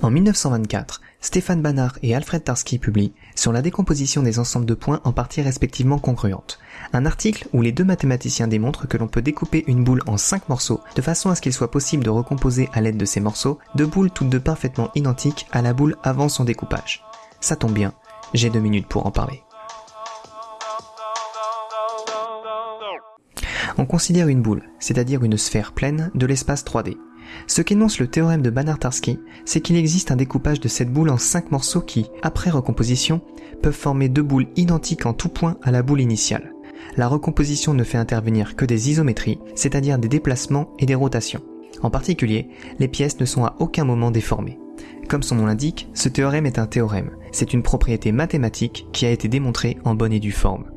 En 1924, Stéphane Banach et Alfred Tarski publient sur la décomposition des ensembles de points en parties respectivement congruentes. Un article où les deux mathématiciens démontrent que l'on peut découper une boule en cinq morceaux de façon à ce qu'il soit possible de recomposer à l'aide de ces morceaux deux boules toutes deux parfaitement identiques à la boule avant son découpage. Ça tombe bien, j'ai deux minutes pour en parler. On considère une boule, c'est-à-dire une sphère pleine, de l'espace 3D. Ce qu'énonce le théorème de Banach-Tarski, c'est qu'il existe un découpage de cette boule en cinq morceaux qui, après recomposition, peuvent former deux boules identiques en tout point à la boule initiale. La recomposition ne fait intervenir que des isométries, c'est-à-dire des déplacements et des rotations. En particulier, les pièces ne sont à aucun moment déformées. Comme son nom l'indique, ce théorème est un théorème. C'est une propriété mathématique qui a été démontrée en bonne et due forme.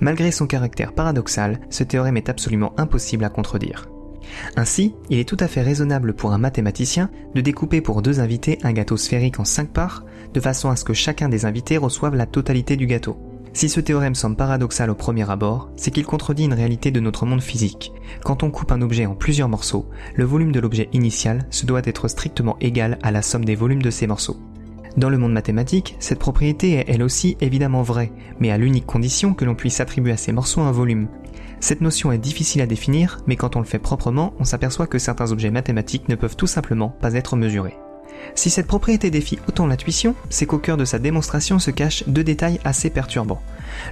Malgré son caractère paradoxal, ce théorème est absolument impossible à contredire. Ainsi, il est tout à fait raisonnable pour un mathématicien de découper pour deux invités un gâteau sphérique en cinq parts, de façon à ce que chacun des invités reçoive la totalité du gâteau. Si ce théorème semble paradoxal au premier abord, c'est qu'il contredit une réalité de notre monde physique. Quand on coupe un objet en plusieurs morceaux, le volume de l'objet initial se doit être strictement égal à la somme des volumes de ces morceaux. Dans le monde mathématique, cette propriété est elle aussi évidemment vraie, mais à l'unique condition que l'on puisse attribuer à ces morceaux un volume. Cette notion est difficile à définir, mais quand on le fait proprement, on s'aperçoit que certains objets mathématiques ne peuvent tout simplement pas être mesurés. Si cette propriété défie autant l'intuition, c'est qu'au cœur de sa démonstration se cachent deux détails assez perturbants.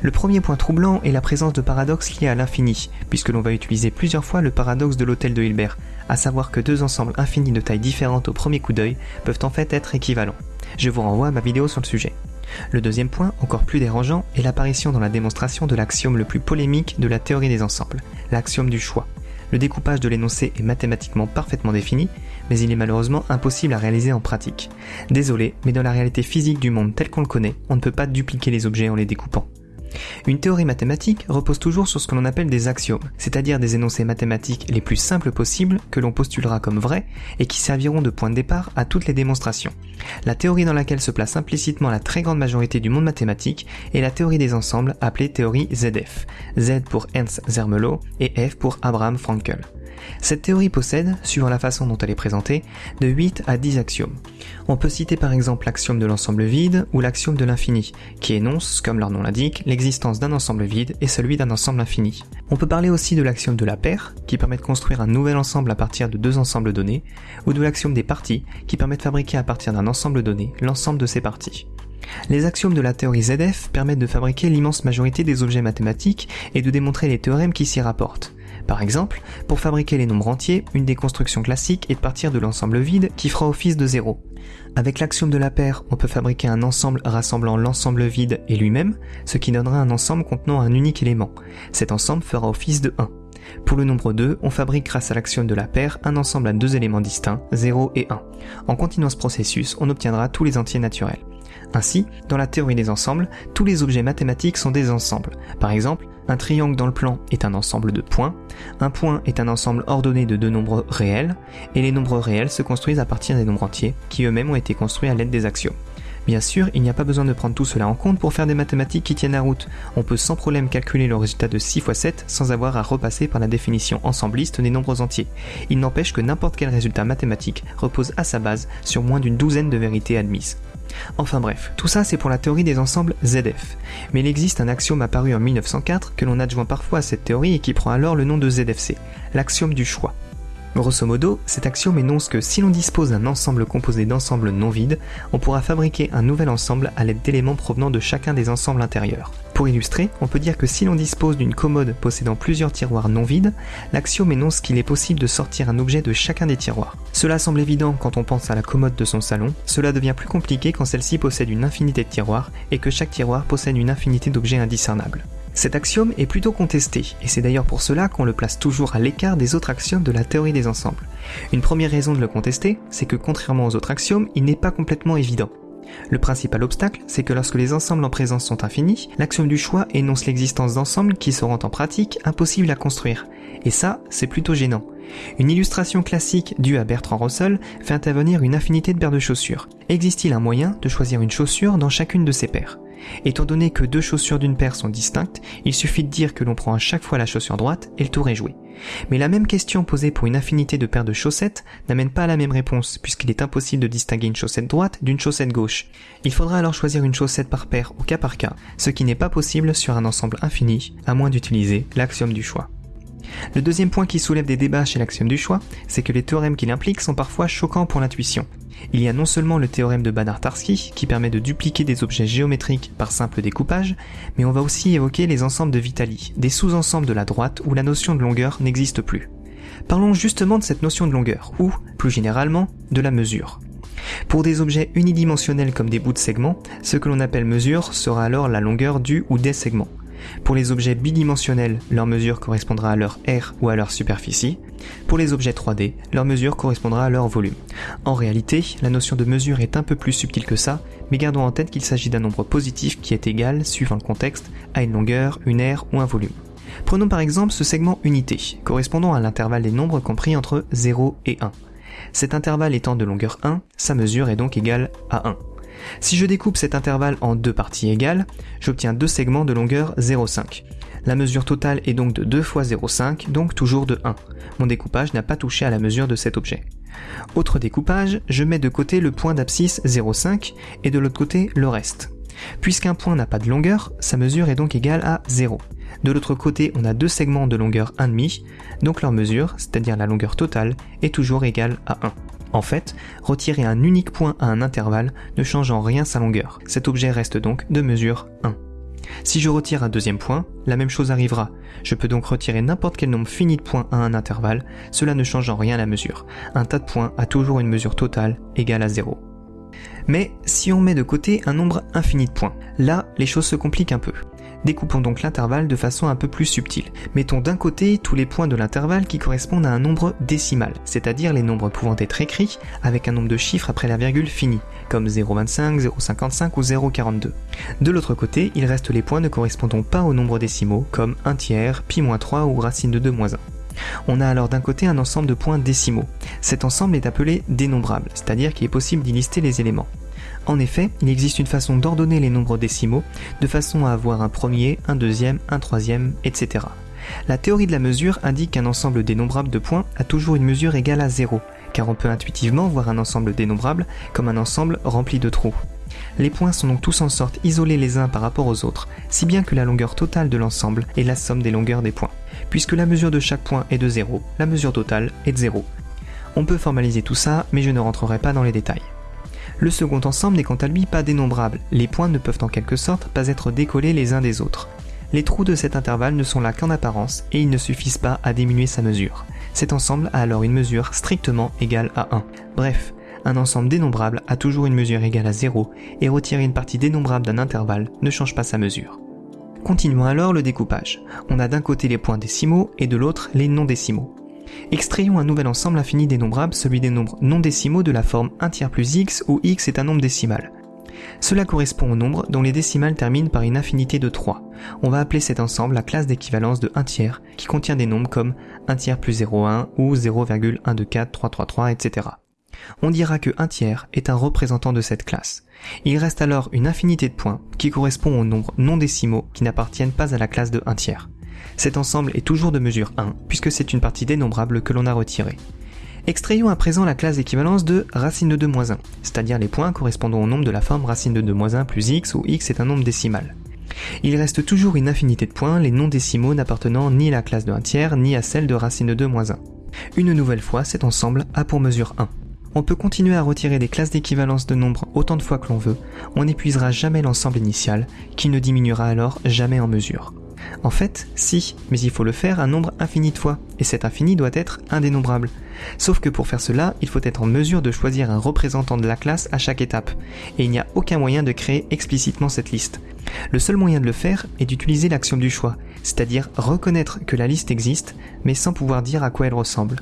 Le premier point troublant est la présence de paradoxes liés à l'infini, puisque l'on va utiliser plusieurs fois le paradoxe de l'hôtel de Hilbert, à savoir que deux ensembles infinis de taille différente au premier coup d'œil peuvent en fait être équivalents. Je vous renvoie à ma vidéo sur le sujet. Le deuxième point, encore plus dérangeant, est l'apparition dans la démonstration de l'axiome le plus polémique de la théorie des ensembles, l'axiome du choix. Le découpage de l'énoncé est mathématiquement parfaitement défini, mais il est malheureusement impossible à réaliser en pratique. Désolé, mais dans la réalité physique du monde tel qu'on le connaît, on ne peut pas dupliquer les objets en les découpant. Une théorie mathématique repose toujours sur ce que l'on appelle des axiomes, c'est-à-dire des énoncés mathématiques les plus simples possibles que l'on postulera comme vrais et qui serviront de point de départ à toutes les démonstrations. La théorie dans laquelle se place implicitement la très grande majorité du monde mathématique est la théorie des ensembles appelée théorie ZF. Z pour Ernst Zermelo et F pour Abraham Frankel. Cette théorie possède, suivant la façon dont elle est présentée, de 8 à 10 axiomes. On peut citer par exemple l'axiome de l'ensemble vide ou l'axiome de l'infini, qui énonce, comme leur nom l'indique, l'existence d'un ensemble vide et celui d'un ensemble infini. On peut parler aussi de l'axiome de la paire, qui permet de construire un nouvel ensemble à partir de deux ensembles donnés, ou de l'axiome des parties, qui permet de fabriquer à partir d'un ensemble donné l'ensemble de ces parties. Les axiomes de la théorie ZF permettent de fabriquer l'immense majorité des objets mathématiques et de démontrer les théorèmes qui s'y rapportent. Par exemple, pour fabriquer les nombres entiers, une des constructions classiques est de partir de l'ensemble vide qui fera office de 0. Avec l'axiome de la paire, on peut fabriquer un ensemble rassemblant l'ensemble vide et lui-même, ce qui donnera un ensemble contenant un unique élément. Cet ensemble fera office de 1. Pour le nombre 2, on fabrique grâce à l'axiome de la paire un ensemble à deux éléments distincts, 0 et 1. En continuant ce processus, on obtiendra tous les entiers naturels. Ainsi, dans la théorie des ensembles, tous les objets mathématiques sont des ensembles. Par exemple, un triangle dans le plan est un ensemble de points, un point est un ensemble ordonné de deux nombres réels, et les nombres réels se construisent à partir des nombres entiers, qui eux-mêmes ont été construits à l'aide des axiomes. Bien sûr, il n'y a pas besoin de prendre tout cela en compte pour faire des mathématiques qui tiennent la route. On peut sans problème calculer le résultat de 6 x 7 sans avoir à repasser par la définition ensembliste des nombres entiers. Il n'empêche que n'importe quel résultat mathématique repose à sa base sur moins d'une douzaine de vérités admises. Enfin bref, tout ça c'est pour la théorie des ensembles ZF. Mais il existe un axiome apparu en 1904 que l'on adjoint parfois à cette théorie et qui prend alors le nom de ZFC, l'axiome du choix. Grosso modo, cet axiome énonce que si l'on dispose d'un ensemble composé d'ensembles non vides, on pourra fabriquer un nouvel ensemble à l'aide d'éléments provenant de chacun des ensembles intérieurs. Pour illustrer, on peut dire que si l'on dispose d'une commode possédant plusieurs tiroirs non vides, l'axiome énonce qu'il est possible de sortir un objet de chacun des tiroirs. Cela semble évident quand on pense à la commode de son salon, cela devient plus compliqué quand celle-ci possède une infinité de tiroirs et que chaque tiroir possède une infinité d'objets indiscernables. Cet axiome est plutôt contesté, et c'est d'ailleurs pour cela qu'on le place toujours à l'écart des autres axiomes de la théorie des ensembles. Une première raison de le contester, c'est que contrairement aux autres axiomes, il n'est pas complètement évident. Le principal obstacle, c'est que lorsque les ensembles en présence sont infinis, l'axiome du choix énonce l'existence d'ensembles qui seront en pratique impossibles à construire. Et ça, c'est plutôt gênant. Une illustration classique due à Bertrand Russell fait intervenir une infinité de paires de chaussures. Existe-t-il un moyen de choisir une chaussure dans chacune de ces paires? Étant donné que deux chaussures d'une paire sont distinctes, il suffit de dire que l'on prend à chaque fois la chaussure droite et le tour est joué. Mais la même question posée pour une infinité de paires de chaussettes n'amène pas à la même réponse, puisqu'il est impossible de distinguer une chaussette droite d'une chaussette gauche. Il faudra alors choisir une chaussette par paire au cas par cas, ce qui n'est pas possible sur un ensemble infini, à moins d'utiliser l'axiome du choix. Le deuxième point qui soulève des débats chez l'axiome du choix, c'est que les théorèmes qu'il implique sont parfois choquants pour l'intuition. Il y a non seulement le théorème de Banach-Tarski, qui permet de dupliquer des objets géométriques par simple découpage, mais on va aussi évoquer les ensembles de Vitali, des sous-ensembles de la droite où la notion de longueur n'existe plus. Parlons justement de cette notion de longueur, ou, plus généralement, de la mesure. Pour des objets unidimensionnels comme des bouts de segments, ce que l'on appelle mesure sera alors la longueur du ou des segments. Pour les objets bidimensionnels, leur mesure correspondra à leur aire ou à leur superficie. Pour les objets 3D, leur mesure correspondra à leur volume. En réalité, la notion de mesure est un peu plus subtile que ça, mais gardons en tête qu'il s'agit d'un nombre positif qui est égal, suivant le contexte, à une longueur, une aire ou un volume. Prenons par exemple ce segment unité, correspondant à l'intervalle des nombres compris entre 0 et 1. Cet intervalle étant de longueur 1, sa mesure est donc égale à 1. Si je découpe cet intervalle en deux parties égales, j'obtiens deux segments de longueur 0,5. La mesure totale est donc de 2 fois 0,5, donc toujours de 1. Mon découpage n'a pas touché à la mesure de cet objet. Autre découpage, je mets de côté le point d'abscisse 0,5 et de l'autre côté le reste. Puisqu'un point n'a pas de longueur, sa mesure est donc égale à 0. De l'autre côté, on a deux segments de longueur 1,5, donc leur mesure, c'est-à-dire la longueur totale, est toujours égale à 1. En fait, retirer un unique point à un intervalle ne change en rien sa longueur. Cet objet reste donc de mesure 1. Si je retire un deuxième point, la même chose arrivera. Je peux donc retirer n'importe quel nombre fini de points à un intervalle, cela ne change en rien la mesure. Un tas de points a toujours une mesure totale égale à 0. Mais si on met de côté un nombre infini de points, là les choses se compliquent un peu. Découpons donc l'intervalle de façon un peu plus subtile. Mettons d'un côté tous les points de l'intervalle qui correspondent à un nombre décimal, c'est-à-dire les nombres pouvant être écrits avec un nombre de chiffres après la virgule finie, comme 0,25, 0,55 ou 0,42. De l'autre côté, il reste les points ne correspondant pas aux nombres décimaux, comme 1 tiers, pi-3 ou racine de 2 1. On a alors d'un côté un ensemble de points décimaux. Cet ensemble est appelé dénombrable, c'est-à-dire qu'il est possible d'y lister les éléments. En effet, il existe une façon d'ordonner les nombres décimaux de façon à avoir un premier, un deuxième, un troisième, etc. La théorie de la mesure indique qu'un ensemble dénombrable de points a toujours une mesure égale à 0, car on peut intuitivement voir un ensemble dénombrable comme un ensemble rempli de trous. Les points sont donc tous en sorte isolés les uns par rapport aux autres, si bien que la longueur totale de l'ensemble est la somme des longueurs des points. Puisque la mesure de chaque point est de 0, la mesure totale est de 0. On peut formaliser tout ça, mais je ne rentrerai pas dans les détails. Le second ensemble n'est quant à lui pas dénombrable, les points ne peuvent en quelque sorte pas être décollés les uns des autres. Les trous de cet intervalle ne sont là qu'en apparence et ils ne suffisent pas à diminuer sa mesure. Cet ensemble a alors une mesure strictement égale à 1. Bref, un ensemble dénombrable a toujours une mesure égale à 0 et retirer une partie dénombrable d'un intervalle ne change pas sa mesure. Continuons alors le découpage. On a d'un côté les points décimaux et de l'autre les non décimaux. Extrayons un nouvel ensemble infini dénombrable, celui des nombres non décimaux de la forme 1 tiers plus x où x est un nombre décimal. Cela correspond au nombre dont les décimales terminent par une infinité de 3. On va appeler cet ensemble la classe d'équivalence de 1 tiers, qui contient des nombres comme 1 tiers plus 0,1 ou 0,124333, etc. On dira que 1 tiers est un représentant de cette classe. Il reste alors une infinité de points qui correspond aux nombres non décimaux qui n'appartiennent pas à la classe de 1 tiers. Cet ensemble est toujours de mesure 1, puisque c'est une partie dénombrable que l'on a retirée. Extrayons à présent la classe d'équivalence de racine de 2 moins 1, c'est-à-dire les points correspondant au nombre de la forme racine de 2 moins 1 plus x où x est un nombre décimal. Il reste toujours une infinité de points, les non décimaux n'appartenant ni à la classe de 1 tiers ni à celle de racine de 2 moins 1. Une nouvelle fois, cet ensemble a pour mesure 1. On peut continuer à retirer des classes d'équivalence de nombres autant de fois que l'on veut, on n'épuisera jamais l'ensemble initial, qui ne diminuera alors jamais en mesure. En fait, si, mais il faut le faire un nombre infini de fois, et cet infini doit être indénombrable. Sauf que pour faire cela, il faut être en mesure de choisir un représentant de la classe à chaque étape, et il n'y a aucun moyen de créer explicitement cette liste. Le seul moyen de le faire est d'utiliser l'action du choix, c'est-à-dire reconnaître que la liste existe, mais sans pouvoir dire à quoi elle ressemble.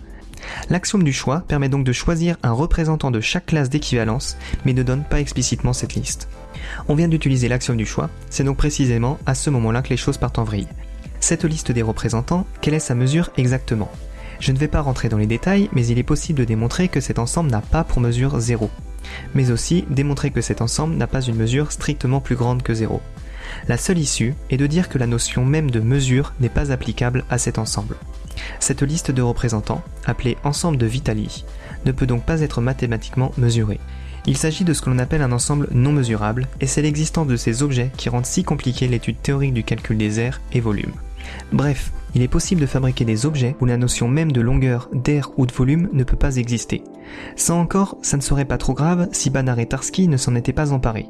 L'axiome du choix permet donc de choisir un représentant de chaque classe d'équivalence, mais ne donne pas explicitement cette liste. On vient d'utiliser l'axiome du choix, c'est donc précisément à ce moment-là que les choses partent en vrille. Cette liste des représentants, quelle est sa mesure exactement? Je ne vais pas rentrer dans les détails, mais il est possible de démontrer que cet ensemble n'a pas pour mesure 0. mais aussi démontrer que cet ensemble n'a pas une mesure strictement plus grande que 0. La seule issue est de dire que la notion même de mesure n'est pas applicable à cet ensemble. Cette liste de représentants, appelée ensemble de Vitali, ne peut donc pas être mathématiquement mesurée. Il s'agit de ce que l'on appelle un ensemble non mesurable, et c'est l'existence de ces objets qui rend si compliquée l'étude théorique du calcul des aires et volumes. Bref, il est possible de fabriquer des objets où la notion même de longueur, d'air ou de volume ne peut pas exister. Ça encore, ça ne serait pas trop grave si Banach et Tarski ne s'en étaient pas emparés.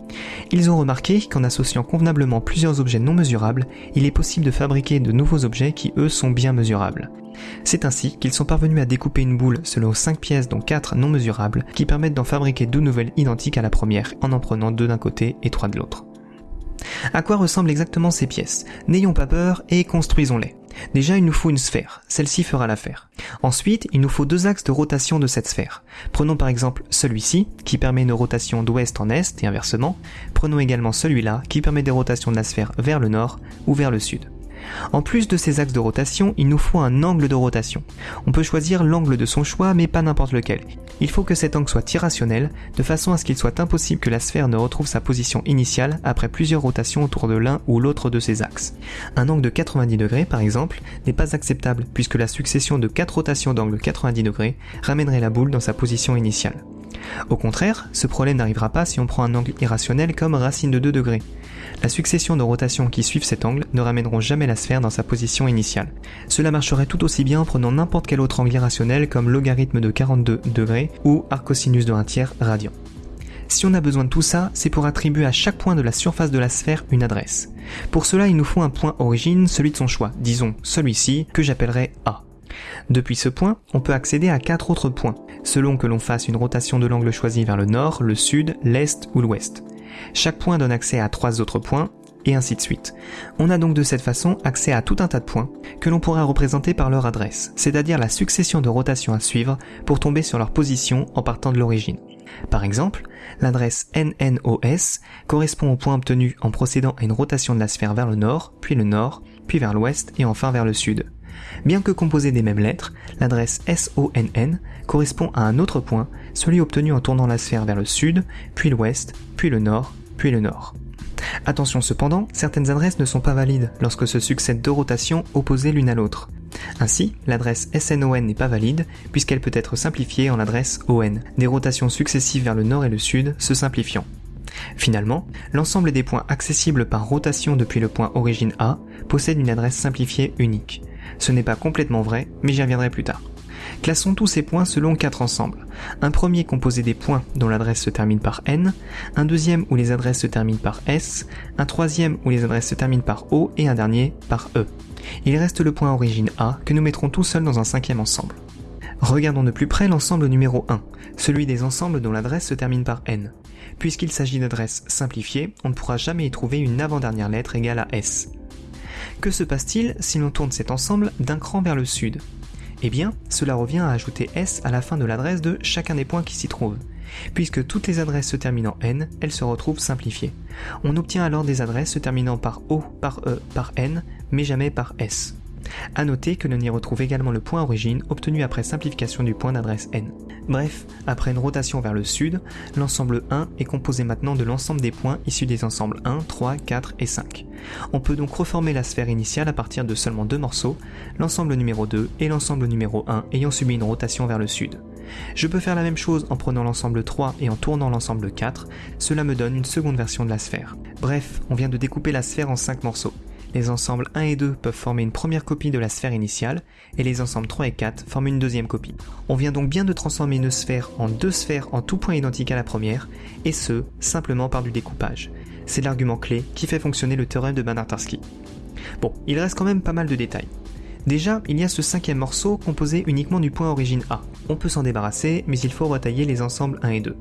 Ils ont remarqué qu'en associant convenablement plusieurs objets non mesurables, il est possible de fabriquer de nouveaux objets qui eux sont bien mesurables. C'est ainsi qu'ils sont parvenus à découper une boule selon 5 pièces dont 4 non mesurables qui permettent d'en fabriquer deux nouvelles identiques à la première en en prenant deux d'un côté et trois de l'autre. À quoi ressemblent exactement ces pièces? N'ayons pas peur et construisons-les. Déjà, il nous faut une sphère, celle-ci fera l'affaire. Ensuite, il nous faut deux axes de rotation de cette sphère. Prenons par exemple celui-ci, qui permet une rotation d'ouest en est et inversement. Prenons également celui-là, qui permet des rotations de la sphère vers le nord ou vers le sud. En plus de ces axes de rotation, il nous faut un angle de rotation. On peut choisir l'angle de son choix, mais pas n'importe lequel. Il faut que cet angle soit irrationnel, de façon à ce qu'il soit impossible que la sphère ne retrouve sa position initiale après plusieurs rotations autour de l'un ou l'autre de ses axes. Un angle de 90 degrés, par exemple, n'est pas acceptable puisque la succession de 4 rotations d'angle 90 degrés ramènerait la boule dans sa position initiale. Au contraire, ce problème n'arrivera pas si on prend un angle irrationnel comme racine de 2 degrés. La succession de rotations qui suivent cet angle ne ramèneront jamais la sphère dans sa position initiale. Cela marcherait tout aussi bien en prenant n'importe quel autre angle irrationnel comme logarithme de 42 degrés ou arcosinus de 1 tiers radian. Si on a besoin de tout ça, c'est pour attribuer à chaque point de la surface de la sphère une adresse. Pour cela, il nous faut un point origine, celui de son choix, disons celui-ci, que j'appellerai A. Depuis ce point, on peut accéder à quatre autres points, selon que l'on fasse une rotation de l'angle choisi vers le nord, le sud, l'est ou l'ouest. Chaque point donne accès à trois autres points, et ainsi de suite. On a donc de cette façon accès à tout un tas de points que l'on pourra représenter par leur adresse, c'est-à-dire la succession de rotations à suivre pour tomber sur leur position en partant de l'origine. Par exemple, l'adresse NNOS correspond au point obtenu en procédant à une rotation de la sphère vers le nord, puis le nord, puis vers l'ouest et enfin vers le sud. Bien que composée des mêmes lettres, l'adresse SONN correspond à un autre point, celui obtenu en tournant la sphère vers le sud, puis l'ouest, puis le nord, puis le nord. Attention cependant, certaines adresses ne sont pas valides lorsque se succèdent deux rotations opposées l'une à l'autre. Ainsi, l'adresse SNON n'est pas valide puisqu'elle peut être simplifiée en adresse ON, des rotations successives vers le nord et le sud se simplifiant. Finalement, l'ensemble des points accessibles par rotation depuis le point origine A possède une adresse simplifiée unique. Ce n'est pas complètement vrai, mais j'y reviendrai plus tard. Classons tous ces points selon quatre ensembles. Un premier composé des points dont l'adresse se termine par N, un deuxième où les adresses se terminent par S, un troisième où les adresses se terminent par O et un dernier par E. Il reste le point origine A que nous mettrons tout seul dans un cinquième ensemble. Regardons de plus près l'ensemble numéro 1, celui des ensembles dont l'adresse se termine par N. Puisqu'il s'agit d'adresses simplifiées, on ne pourra jamais y trouver une avant-dernière lettre égale à S. Que se passe-t-il si l'on tourne cet ensemble d'un cran vers le sud? Eh bien, cela revient à ajouter S à la fin de l'adresse de chacun des points qui s'y trouvent. Puisque toutes les adresses se terminant en N, elles se retrouvent simplifiées. On obtient alors des adresses se terminant par O, par E, par N, mais jamais par S. A noter que l'on y retrouve également le point origine obtenu après simplification du point d'adresse n. Bref, après une rotation vers le sud, l'ensemble 1 est composé maintenant de l'ensemble des points issus des ensembles 1, 3, 4 et 5. On peut donc reformer la sphère initiale à partir de seulement deux morceaux, l'ensemble numéro 2 et l'ensemble numéro 1 ayant subi une rotation vers le sud. Je peux faire la même chose en prenant l'ensemble 3 et en tournant l'ensemble 4, cela me donne une seconde version de la sphère. Bref, on vient de découper la sphère en 5 morceaux. Les ensembles 1 et 2 peuvent former une première copie de la sphère initiale, et les ensembles 3 et 4 forment une deuxième copie. On vient donc bien de transformer une sphère en deux sphères en tout point identique à la première, et ce, simplement par du découpage. C'est l'argument clé qui fait fonctionner le théorème de Banach-Tarski. Bon, il reste quand même pas mal de détails. Déjà, il y a ce cinquième morceau composé uniquement du point origine A. On peut s'en débarrasser, mais il faut retailler les ensembles 1 et 2.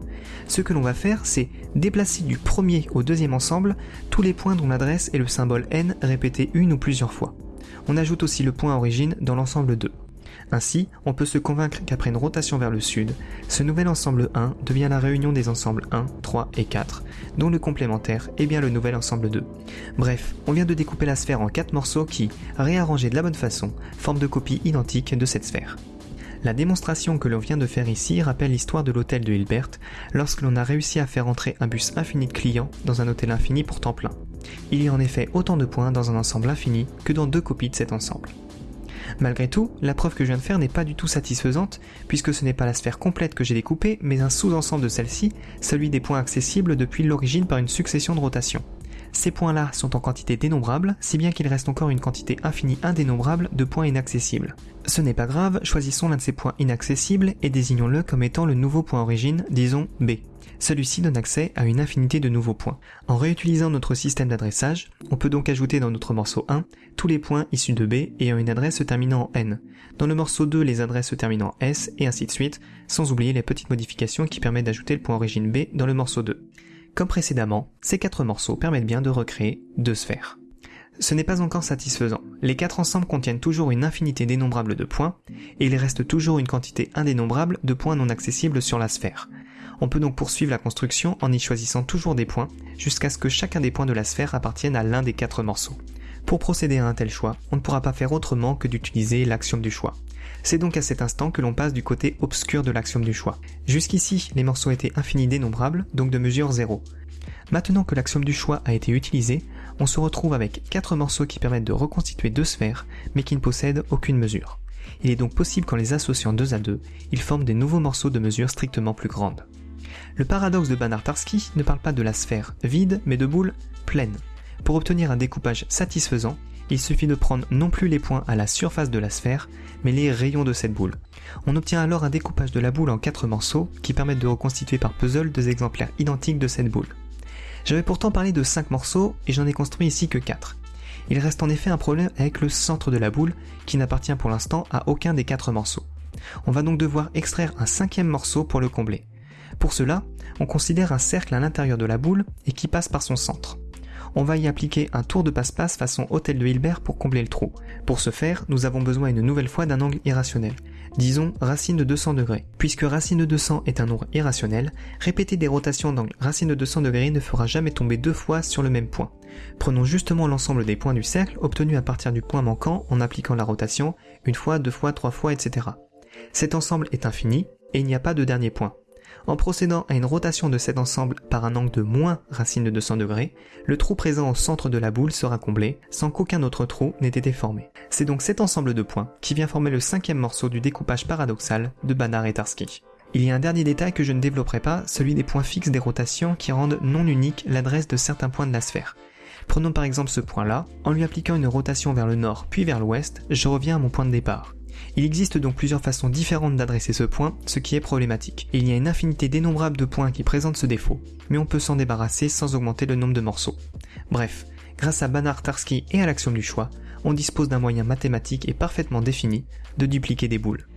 Ce que l'on va faire, c'est déplacer du premier au deuxième ensemble tous les points dont l'adresse est le symbole n répété une ou plusieurs fois. On ajoute aussi le point origine dans l'ensemble 2. Ainsi, on peut se convaincre qu'après une rotation vers le sud, ce nouvel ensemble 1 devient la réunion des ensembles 1, 3 et 4, dont le complémentaire est bien le nouvel ensemble 2. Bref, on vient de découper la sphère en 4 morceaux qui, réarrangés de la bonne façon, forment de copies identiques de cette sphère. La démonstration que l'on vient de faire ici rappelle l'histoire de l'hôtel de Hilbert, lorsque l'on a réussi à faire entrer un bus infini de clients dans un hôtel infini pourtant plein. Il y a en effet autant de points dans un ensemble infini que dans deux copies de cet ensemble. Malgré tout, la preuve que je viens de faire n'est pas du tout satisfaisante, puisque ce n'est pas la sphère complète que j'ai découpée, mais un sous-ensemble de celle-ci, celui des points accessibles depuis l'origine par une succession de rotations. Ces points-là sont en quantité dénombrable, si bien qu'il reste encore une quantité infinie indénombrable de points inaccessibles. Ce n'est pas grave, choisissons l'un de ces points inaccessibles et désignons-le comme étant le nouveau point origine, disons B. Celui-ci donne accès à une infinité de nouveaux points. En réutilisant notre système d'adressage, on peut donc ajouter dans notre morceau 1 tous les points issus de B ayant une adresse se terminant en N. Dans le morceau 2, les adresses se terminant en S et ainsi de suite, sans oublier les petites modifications qui permettent d'ajouter le point origine B dans le morceau 2. Comme précédemment, ces quatre morceaux permettent bien de recréer deux sphères. Ce n'est pas encore satisfaisant. Les quatre ensembles contiennent toujours une infinité dénombrable de points, et il reste toujours une quantité indénombrable de points non accessibles sur la sphère. On peut donc poursuivre la construction en y choisissant toujours des points, jusqu'à ce que chacun des points de la sphère appartienne à l'un des quatre morceaux. Pour procéder à un tel choix, on ne pourra pas faire autrement que d'utiliser l'axiome du choix. C'est donc à cet instant que l'on passe du côté obscur de l'axiome du choix. Jusqu'ici, les morceaux étaient infinis dénombrables, donc de mesure 0. Maintenant que l'axiome du choix a été utilisé, on se retrouve avec 4 morceaux qui permettent de reconstituer deux sphères, mais qui ne possèdent aucune mesure. Il est donc possible qu'en les associant deux à deux, ils forment des nouveaux morceaux de mesure strictement plus grande. Le paradoxe de Banach-Tarski ne parle pas de la sphère vide, mais de boules pleines. Pour obtenir un découpage satisfaisant, il suffit de prendre non plus les points à la surface de la sphère, mais les rayons de cette boule. On obtient alors un découpage de la boule en quatre morceaux qui permettent de reconstituer par puzzle deux exemplaires identiques de cette boule. J'avais pourtant parlé de 5 morceaux et j'en ai construit ici que 4. Il reste en effet un problème avec le centre de la boule qui n'appartient pour l'instant à aucun des 4 morceaux. On va donc devoir extraire un cinquième morceau pour le combler. Pour cela, on considère un cercle à l'intérieur de la boule et qui passe par son centre on va y appliquer un tour de passe-passe façon hôtel de Hilbert pour combler le trou. Pour ce faire, nous avons besoin une nouvelle fois d'un angle irrationnel. Disons racine de 200 degrés. Puisque racine de 200 est un nombre irrationnel, répéter des rotations d'angle racine de 200 degrés ne fera jamais tomber deux fois sur le même point. Prenons justement l'ensemble des points du cercle obtenus à partir du point manquant en appliquant la rotation, une fois, deux fois, trois fois, etc. Cet ensemble est infini, et il n'y a pas de dernier point. En procédant à une rotation de cet ensemble par un angle de moins racine de 200 degrés, le trou présent au centre de la boule sera comblé sans qu'aucun autre trou n'ait été formé. C'est donc cet ensemble de points qui vient former le cinquième morceau du découpage paradoxal de Banach et Tarski. Il y a un dernier détail que je ne développerai pas, celui des points fixes des rotations qui rendent non unique l'adresse de certains points de la sphère. Prenons par exemple ce point-là, en lui appliquant une rotation vers le nord puis vers l'ouest, je reviens à mon point de départ. Il existe donc plusieurs façons différentes d'adresser ce point, ce qui est problématique. il y a une infinité dénombrable de points qui présentent ce défaut, mais on peut s'en débarrasser sans augmenter le nombre de morceaux. Bref, grâce à Banach Tarski et à l'axiome du choix, on dispose d'un moyen mathématique et parfaitement défini de dupliquer des boules.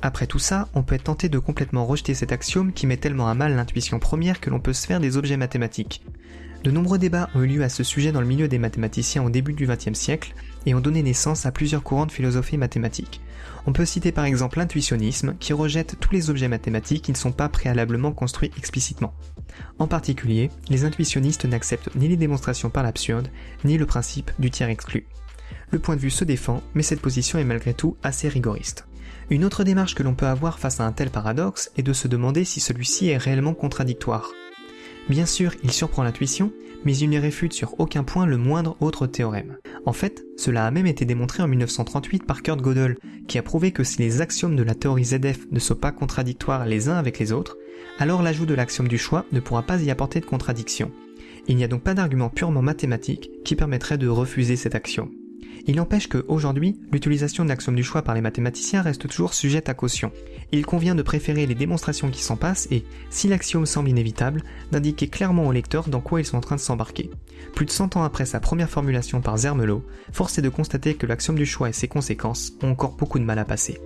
Après tout ça, on peut être tenté de complètement rejeter cet axiome qui met tellement à mal l'intuition première que l'on peut se faire des objets mathématiques. De nombreux débats ont eu lieu à ce sujet dans le milieu des mathématiciens au début du XXe siècle et ont donné naissance à plusieurs courants de philosophie mathématique. On peut citer par exemple l'intuitionnisme qui rejette tous les objets mathématiques qui ne sont pas préalablement construits explicitement. En particulier, les intuitionnistes n'acceptent ni les démonstrations par l'absurde, ni le principe du tiers exclu. Le point de vue se défend, mais cette position est malgré tout assez rigoriste. Une autre démarche que l'on peut avoir face à un tel paradoxe est de se demander si celui-ci est réellement contradictoire. Bien sûr, il surprend l'intuition, mais il ne réfute sur aucun point le moindre autre théorème. En fait, cela a même été démontré en 1938 par Kurt Gödel, qui a prouvé que si les axiomes de la théorie ZF ne sont pas contradictoires les uns avec les autres, alors l'ajout de l'axiome du choix ne pourra pas y apporter de contradiction. Il n'y a donc pas d'argument purement mathématique qui permettrait de refuser cet axiome. Il n'empêche qu'aujourd'hui, l'utilisation de l'axiome du choix par les mathématiciens reste toujours sujette à caution. Il convient de préférer les démonstrations qui s'en passent et, si l'axiome semble inévitable, d'indiquer clairement au lecteur dans quoi ils sont en train de s'embarquer. Plus de 100 ans après sa première formulation par Zermelo, force est de constater que l'axiome du choix et ses conséquences ont encore beaucoup de mal à passer.